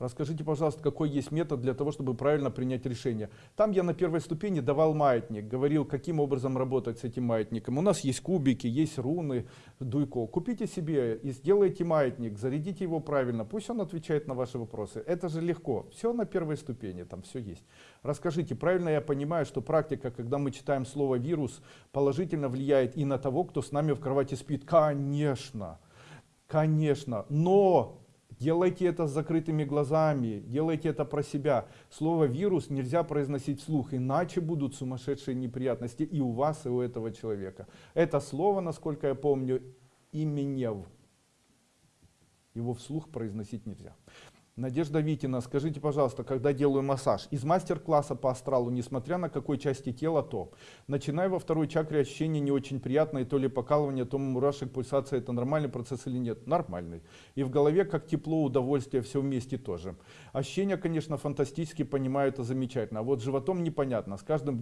Расскажите, пожалуйста, какой есть метод для того, чтобы правильно принять решение. Там я на первой ступени давал маятник, говорил, каким образом работать с этим маятником. У нас есть кубики, есть руны, дуйко. Купите себе и сделайте маятник, зарядите его правильно, пусть он отвечает на ваши вопросы. Это же легко, все на первой ступени, там все есть. Расскажите, правильно я понимаю, что практика, когда мы читаем слово вирус, положительно влияет и на того, кто с нами в кровати спит? Конечно, конечно, но Делайте это с закрытыми глазами, делайте это про себя. Слово вирус нельзя произносить вслух, иначе будут сумасшедшие неприятности и у вас, и у этого человека. Это слово, насколько я помню, именев. Его вслух произносить нельзя. Надежда Витина, скажите, пожалуйста, когда делаю массаж, из мастер-класса по астралу, несмотря на какой части тела, то, начиная во второй чакре, ощущение не очень приятное, то ли покалывание, то мурашек, пульсация, это нормальный процесс или нет? Нормальный. И в голове как тепло, удовольствие, все вместе тоже. Ощущения, конечно, фантастически, понимаю, это замечательно. А вот животом непонятно. С каждым